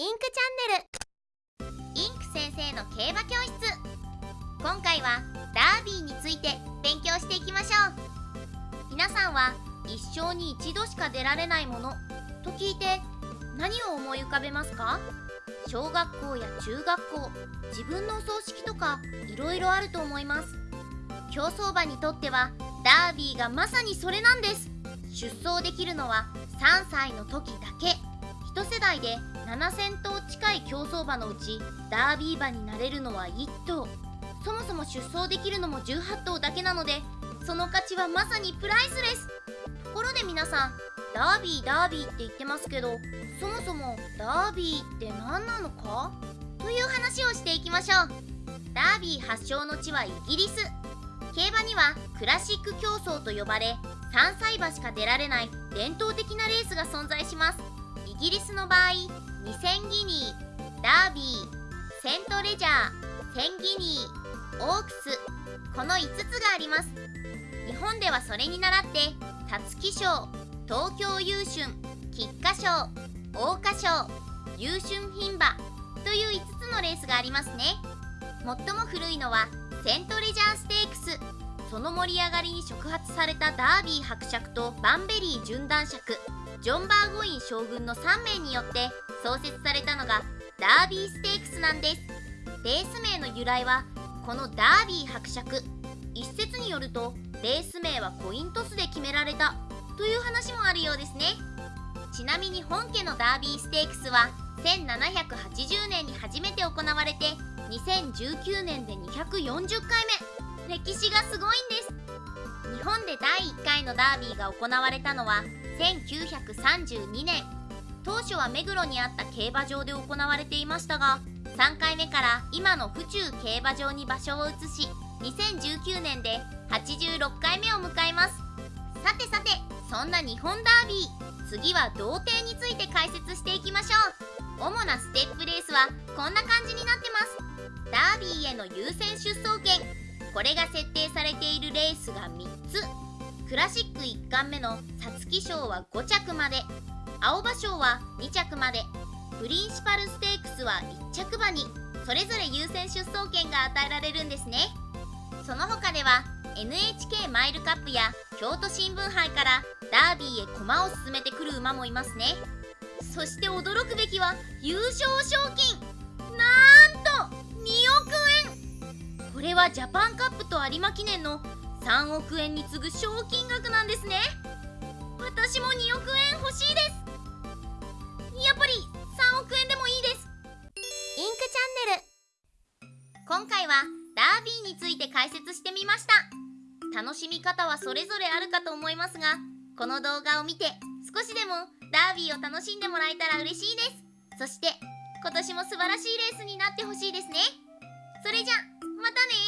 インクチャンネル。インク先生の競馬教室。今回はダービーについて勉強していきましょう。皆さんは一生に一度しか出られないもの。と聞いて何を思い浮かべますか？小学校や中学校。自分のお葬式とかいろいろあると思います。競走馬にとってはダービーがまさにそれなんです。出走できるのは3歳の時だけ。世代で7000頭近い競走馬のうちダービー馬になれるのは1頭。そもそも出走できるのも18頭だけなのでその価値はまさにプライスレス。ところで皆さんダービーダービーって言ってますけどそもそもダービーって何なのか？という話をしていきましょう。ダービー発祥の地はイギリス。競馬にはクラシック競争と呼ばれ3歳馬しか出られない伝統的なレースが存在します。ギリスの場合2000ギニーダービーセントレジャー1000ギニーオークスこの5つがあります。日本ではそれに倣って皐月賞東京優春菊花賞桜花賞優春牝馬という5つのレースがありますね。最も古いのはセントレジャーステークスその盛り上がりに触発されたダービー伯爵とバンベリー準男爵ジョン・バーゴイン将軍の3名によって創設されたのがダービーステークスなんです。レース名の由来はこのダービー伯爵一説によるとレース名はコイントスで決められたという話もあるようですね。ちなみに本家のダービーステークスは1780年に初めて行われて2019年で240回目。歴史がすごいんです。日本で第1回のダービーが行われたのは1932年。当初は目黒にあった競馬場で行われていましたが3回目から今の府中競馬場に場所を移し2019年で86回目を迎えます。さてさてそんな日本ダービー次は童貞について解説していきましょう。主なステップレースはこんな感じになってます。ダービーへの優先出走権。これが設定されているレースが3つ。クラシック1冠目の皐月賞は5着まで。青葉賞は2着まで。プリンシパルステークスは1着馬に。それぞれ優先出走権が与えられるんですね。その他では NHK マイルカップや京都新聞杯からダービーへ駒を進めてくる馬もいますね。そして驚くべきは優勝賞金。れはジャパンカップと有馬記念の3億円に次ぐ賞金額なんですね。私も2億円欲しいです。やっぱり3億円でもいいです。インクチャンネル。今回はダービーについて解説してみました。楽しみ方はそれぞれあるかと思いますがこの動画を見て少しでもダービーを楽しんでもらえたら嬉しいです。そして今年も素晴らしいレースになってほしいですね。それじゃまたね